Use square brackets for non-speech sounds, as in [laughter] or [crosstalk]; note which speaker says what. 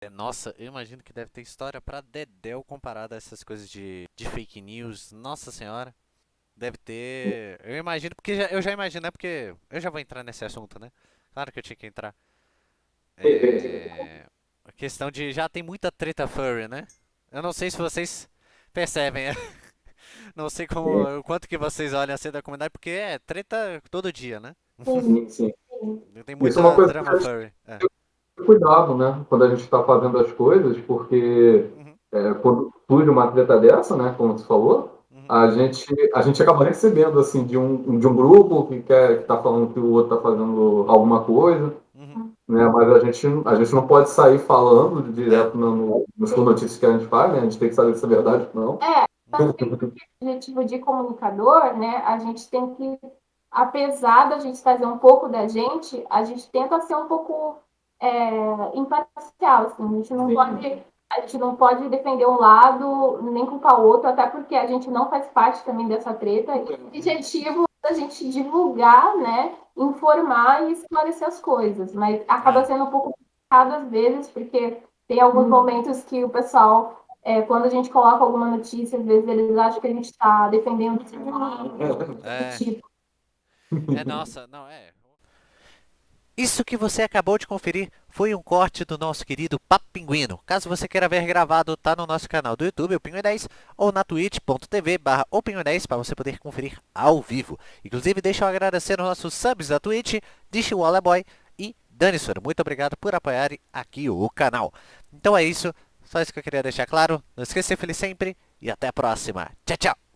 Speaker 1: É, Nossa, eu imagino que deve ter história pra dedéu comparada a essas coisas de, de fake news. Nossa senhora. Deve ter. Eu imagino, porque já- eu já imagino, né? Porque eu já vou entrar nesse assunto, né? Claro que eu tinha que entrar. É. A questão de. Já tem muita treta furry, né? Eu não sei se vocês percebem. [laughs] Não sei como, o quanto que vocês olham assim da comunidade, porque é treta todo dia, né?
Speaker 2: Sim, sim. [laughs]
Speaker 1: Tem
Speaker 2: é
Speaker 1: muita
Speaker 2: coisa
Speaker 1: drama furry. É.
Speaker 2: cuidado, né? Quando a gente está fazendo as coisas, porque
Speaker 1: Uhum,
Speaker 2: é, quando surge uma treta dessa, né? Como você falou,
Speaker 1: uhum,
Speaker 2: a gente, a gente acaba recebendo, assim, de um, de um grupo que quer, que tá falando que o outro tá fazendo alguma coisa,
Speaker 1: uhum.
Speaker 2: né? Mas a gente, a gente não pode sair falando direto no, no, nas notícias que a gente faz, né? A gente tem que saber se é verdade ou não.
Speaker 3: objetivo de comunicador, né, a gente tem que, apesar da gente trazer um pouco da gente, a gente tenta ser um pouco é, imparcial, assim, a gente não
Speaker 2: Sim.
Speaker 3: pode a gente não pode defender um lado nem culpar o outro, até porque a gente não faz parte também dessa treta. E o objetivo é a gente divulgar, né, informar e esclarecer as coisas, mas acaba
Speaker 1: É.
Speaker 3: sendo um pouco complicado às vezes, porque tem alguns momentos que o pessoal é, quando a gente coloca alguma notícia, às vezes eles acham que a gente está defendendo um lado,
Speaker 1: É.
Speaker 3: tipo.
Speaker 1: É nossa, não é. Isso que você acabou de conferir foi um corte do nosso querido Papo Pinguino. Caso você queira ver gravado, tá no nosso canal do YouTube, o Pinguim 10, ou na twitch.tv barra o Pinguim 10 para você poder conferir ao vivo. Inclusive, deixa eu agradecer aos nossos subs da Twitch, Dish Boy e Dani. Muito obrigado por apoiarem aqui o canal. Então é isso, só isso que eu queria deixar claro. Não esqueça de ser feliz sempre e até a próxima. Tchau, tchau!